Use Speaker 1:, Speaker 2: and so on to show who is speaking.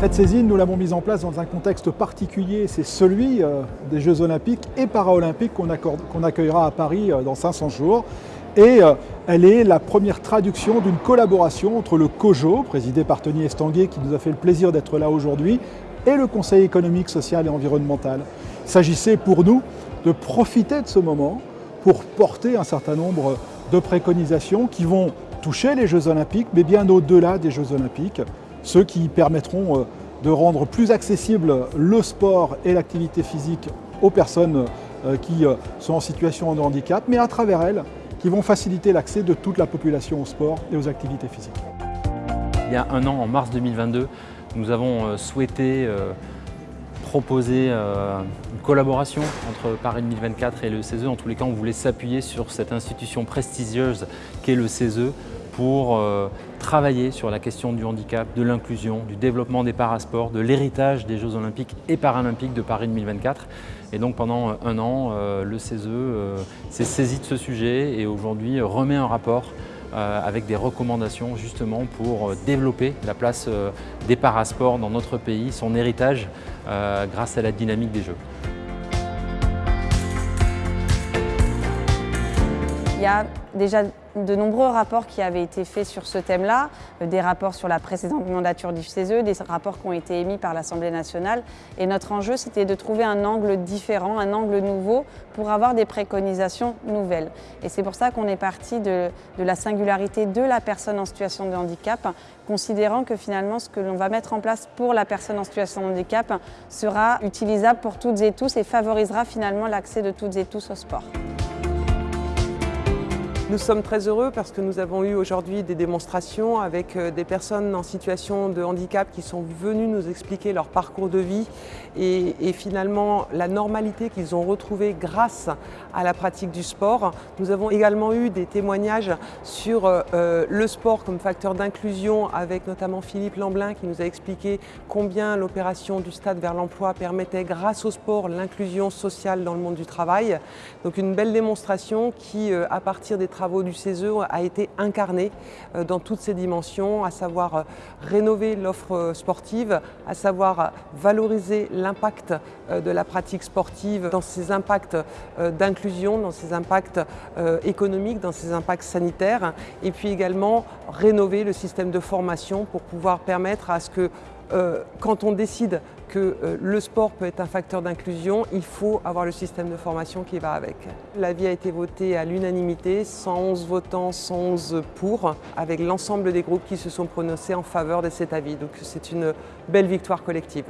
Speaker 1: Cette saisine, nous l'avons mise en place dans un contexte particulier, c'est celui euh, des Jeux Olympiques et Paralympiques qu'on accueillera à Paris euh, dans 500 jours. Et euh, elle est la première traduction d'une collaboration entre le COJO, présidé par Tony Estanguet, qui nous a fait le plaisir d'être là aujourd'hui, et le Conseil économique, social et environnemental. Il s'agissait pour nous de profiter de ce moment pour porter un certain nombre de préconisations qui vont toucher les Jeux Olympiques, mais bien au-delà des Jeux Olympiques, ceux qui permettront euh, de rendre plus accessible le sport et l'activité physique aux personnes euh, qui euh, sont en situation de handicap, mais à travers elles, qui vont faciliter l'accès de toute la population au sport et aux activités physiques.
Speaker 2: Il y a un an, en mars 2022, nous avons souhaité proposer une collaboration entre Paris 2024 et le CESE. En tous les cas, on voulait s'appuyer sur cette institution prestigieuse qu'est le CESE pour euh, travailler sur la question du handicap, de l'inclusion, du développement des parasports, de l'héritage des Jeux Olympiques et Paralympiques de Paris 2024. Et donc pendant un an, euh, le CESE euh, s'est saisi de ce sujet et aujourd'hui remet un rapport avec des recommandations justement pour développer la place des parasports dans notre pays, son héritage grâce à la dynamique des Jeux.
Speaker 3: Il y a déjà de nombreux rapports qui avaient été faits sur ce thème-là, euh, des rapports sur la précédente mandature du CESE, des rapports qui ont été émis par l'Assemblée nationale. Et notre enjeu, c'était de trouver un angle différent, un angle nouveau pour avoir des préconisations nouvelles. Et c'est pour ça qu'on est parti de, de la singularité de la personne en situation de handicap, considérant que finalement ce que l'on va mettre en place pour la personne en situation de handicap sera utilisable pour toutes et tous et favorisera finalement l'accès de toutes et tous au sport.
Speaker 4: Nous sommes très heureux parce que nous avons eu aujourd'hui des démonstrations avec euh, des personnes en situation de handicap qui sont venues nous expliquer leur parcours de vie et, finalement la normalité qu'ils ont retrouvée grâce à la pratique du sport. Nous avons également eu des témoignages sur euh, euh, le sport comme facteur d'inclusion avec notamment Philippe Lamblin qui nous a expliqué combien l'opération du stade vers l'emploi permettait grâce au sport l'inclusion sociale dans le monde du travail. Donc une belle démonstration qui, à partir des travaux du CESE a été incarné euh, dans toutes ses dimensions, à savoir euh, rénover l'offre euh, sportive, à savoir valoriser l'impact de la pratique sportive dans ses impacts d'inclusion, dans ses impacts économiques, dans ses impacts sanitaires, et puis également rénover le système de formation pour pouvoir permettre à ce que quand on décide que euh, le sport peut être un facteur d'inclusion, il faut avoir le système de formation qui va avec. L'avis a été voté à l'unanimité, 111 votants, 111 pour, avec l'ensemble des groupes qui se sont prononcés en faveur de cet avis. Donc c'est une belle victoire collective.